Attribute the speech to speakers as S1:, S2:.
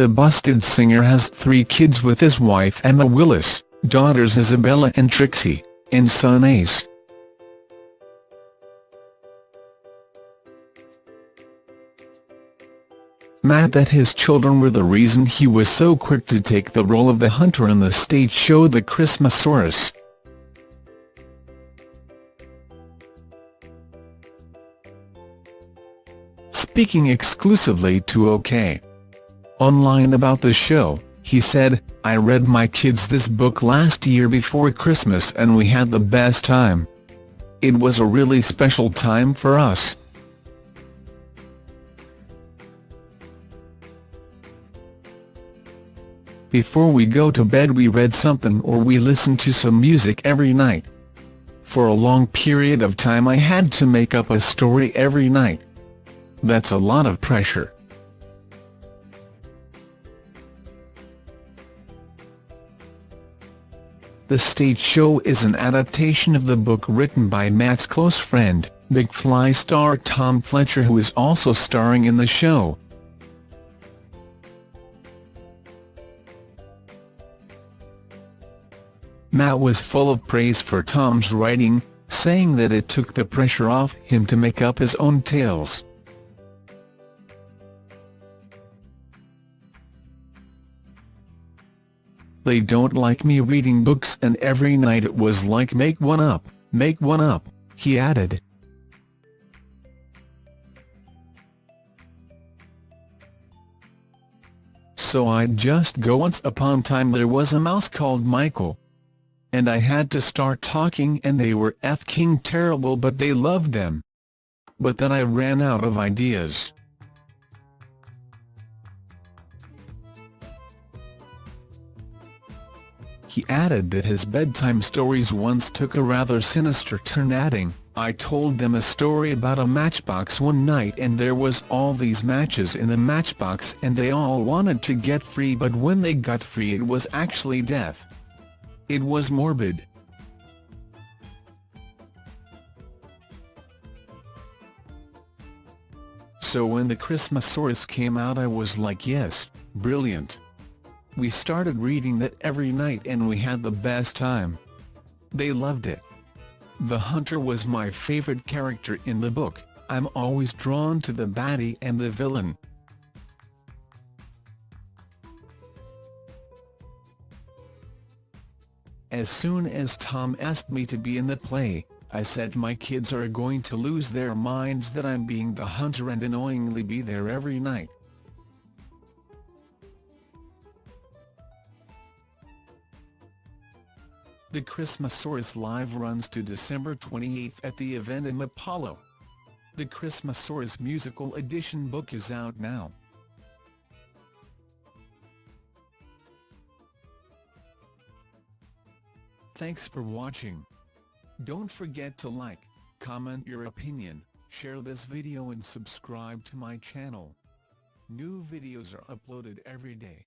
S1: The busted singer has three kids with his wife Emma Willis, daughters Isabella and Trixie, and son Ace. Matt that his children were the reason he was so quick to take the role of the hunter in the stage show The Christmasaurus. Speaking exclusively to OK! Online about the show, he said, I read my kids this book last year before Christmas and we had the best time. It was a really special time for us. Before we go to bed we read something or we listened to some music every night. For a long period of time I had to make up a story every night. That's a lot of pressure. The stage show is an adaptation of the book written by Matt's close friend, McFly star Tom Fletcher who is also starring in the show. Matt was full of praise for Tom's writing, saying that it took the pressure off him to make up his own tales. They don't like me reading books and every night it was like make one up, make one up, he added. So I'd just go once upon time there was a mouse called Michael, and I had to start talking and they were f-king terrible but they loved them. But then I ran out of ideas. He added that his bedtime stories once took a rather sinister turn adding, I told them a story about a matchbox one night and there was all these matches in the matchbox and they all wanted to get free but when they got free it was actually death. It was morbid. So when the Christmasaurus came out I was like yes, brilliant. We started reading that every night and we had the best time. They loved it. The hunter was my favorite character in the book, I'm always drawn to the baddie and the villain. As soon as Tom asked me to be in the play, I said my kids are going to lose their minds that I'm being the hunter and annoyingly be there every night. The Christmasaurus Live runs to December 28 at the Eventim Apollo. The Christmasaurus Musical Edition book is out now. Thanks for watching. Don't forget to like, comment your opinion, share this video and subscribe to my channel. New videos are uploaded every day.